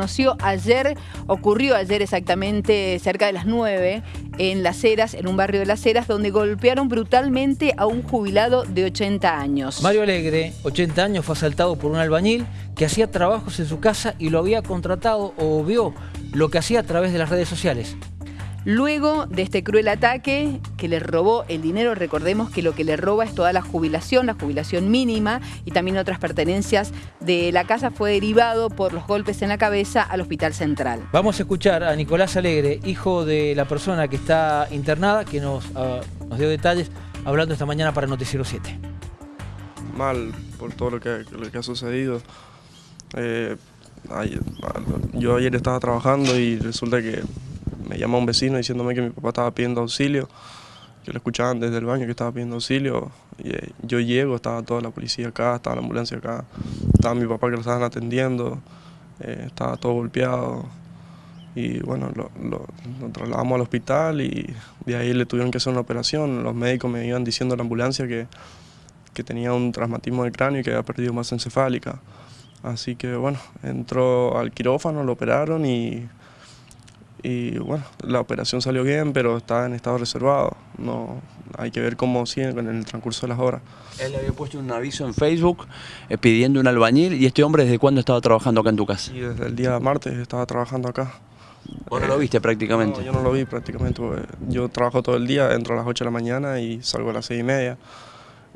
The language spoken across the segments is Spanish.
conoció ayer, ocurrió ayer exactamente cerca de las 9 en Las Heras, en un barrio de Las Heras, donde golpearon brutalmente a un jubilado de 80 años. Mario Alegre, 80 años, fue asaltado por un albañil que hacía trabajos en su casa y lo había contratado o vio lo que hacía a través de las redes sociales. Luego de este cruel ataque que le robó el dinero, recordemos que lo que le roba es toda la jubilación, la jubilación mínima y también otras pertenencias de la casa fue derivado por los golpes en la cabeza al Hospital Central. Vamos a escuchar a Nicolás Alegre, hijo de la persona que está internada, que nos, ah, nos dio detalles hablando esta mañana para Noticiero 7. Mal por todo lo que, lo que ha sucedido. Eh, yo ayer estaba trabajando y resulta que me llama un vecino diciéndome que mi papá estaba pidiendo auxilio, que lo escuchaban desde el baño que estaba pidiendo auxilio. Y, eh, yo llego, estaba toda la policía acá, estaba la ambulancia acá, estaba mi papá que lo estaban atendiendo, eh, estaba todo golpeado. Y bueno, lo, trasladamos al hospital y de ahí le tuvieron que hacer una operación. Los médicos me iban diciendo en la ambulancia que, que tenía un traumatismo de cráneo y que había perdido masa encefálica. Así que bueno, entró al quirófano, lo operaron y y bueno, la operación salió bien, pero está en estado reservado. No, hay que ver cómo sigue en el transcurso de las horas. Él había puesto un aviso en Facebook eh, pidiendo un albañil y este hombre desde cuándo estaba trabajando acá en tu casa? Y desde el día martes estaba trabajando acá. ¿Vos no lo viste prácticamente? No, yo no lo vi prácticamente. Yo trabajo todo el día, entro a las 8 de la mañana y salgo a las 6 y media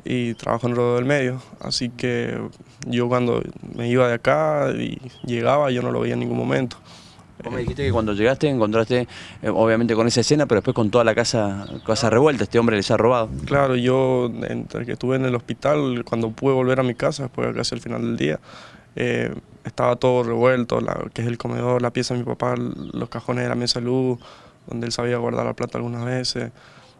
y trabajo en el rodeo del medio. Así que yo cuando me iba de acá y llegaba yo no lo veía en ningún momento. Vos me dijiste que cuando llegaste encontraste, eh, obviamente con esa escena, pero después con toda la casa, casa revuelta, este hombre les ha robado. Claro, yo entre que estuve en el hospital, cuando pude volver a mi casa, después casi al final del día, eh, estaba todo revuelto, la, que es el comedor, la pieza de mi papá, los cajones de la mesa de luz, donde él sabía guardar la plata algunas veces,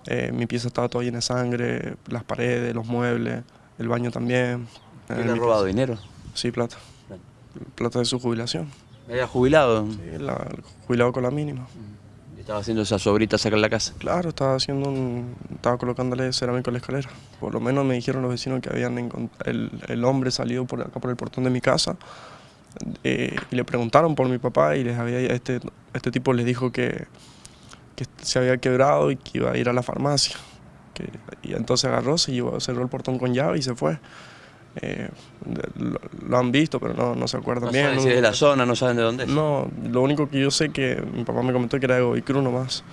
eh, mi pieza estaba toda llena de sangre, las paredes, los muebles, el baño también. ¿Y le ha robado dinero? Sí, plata. Plata de su jubilación. ¿Me había jubilado? Sí, jubilado con la mínima. ¿Estaba haciendo esas obritas acá en la casa? Claro, estaba haciendo un, estaba colocándole cerámico a la escalera. Por lo menos me dijeron los vecinos que habían el, el hombre salido por acá por el portón de mi casa eh, y le preguntaron por mi papá y les había este, este tipo les dijo que, que se había quebrado y que iba a ir a la farmacia. Que, y entonces agarró, se llevó, cerró el portón con llave y se fue. Eh, lo, han visto, pero no, no se acuerdan bien. No si es de la zona, no saben de dónde es. No, lo único que yo sé que mi papá me comentó que era de Govicru nomás.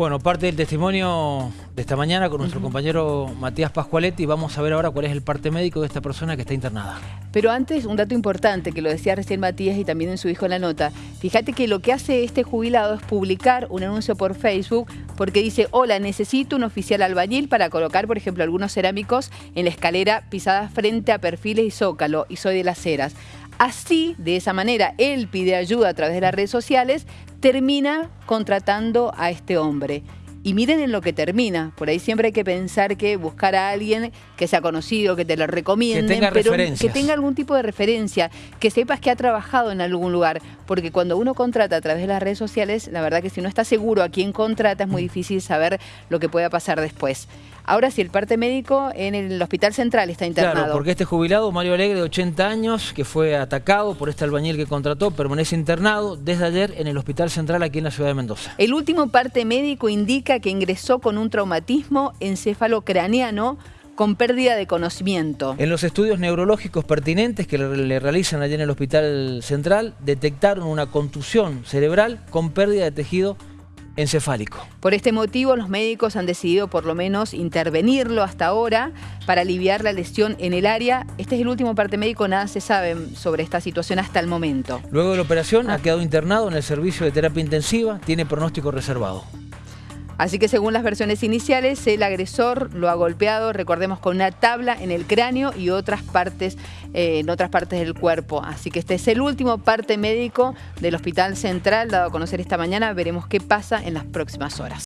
Bueno, parte del testimonio de esta mañana con nuestro compañero Matías Pascualetti. Vamos a ver ahora cuál es el parte médico de esta persona que está internada. Pero antes, un dato importante que lo decía recién Matías y también en su hijo en la nota. Fíjate que lo que hace este jubilado es publicar un anuncio por Facebook porque dice, hola, necesito un oficial albañil para colocar, por ejemplo, algunos cerámicos en la escalera pisada frente a perfiles y zócalo y soy de las ceras. Así, de esa manera, él pide ayuda a través de las redes sociales, termina contratando a este hombre. Y miren en lo que termina. Por ahí siempre hay que pensar que buscar a alguien que sea conocido, que te lo recomiende, pero que tenga algún tipo de referencia, que sepas que ha trabajado en algún lugar. Porque cuando uno contrata a través de las redes sociales, la verdad que si no está seguro a quién contrata, es muy difícil saber lo que pueda pasar después. Ahora sí, el parte médico en el Hospital Central está internado. Claro, porque este jubilado, Mario Alegre, de 80 años, que fue atacado por este albañil que contrató, permanece internado desde ayer en el Hospital Central aquí en la ciudad de Mendoza. El último parte médico indica que ingresó con un traumatismo encefalocraniano con pérdida de conocimiento. En los estudios neurológicos pertinentes que le realizan allí en el Hospital Central, detectaron una contusión cerebral con pérdida de tejido encefálico. Por este motivo, los médicos han decidido por lo menos intervenirlo hasta ahora para aliviar la lesión en el área. Este es el último parte médico, nada se sabe sobre esta situación hasta el momento. Luego de la operación ha quedado internado en el servicio de terapia intensiva, tiene pronóstico reservado. Así que según las versiones iniciales, el agresor lo ha golpeado, recordemos, con una tabla en el cráneo y otras partes, eh, en otras partes del cuerpo. Así que este es el último parte médico del Hospital Central, dado a conocer esta mañana. Veremos qué pasa en las próximas horas.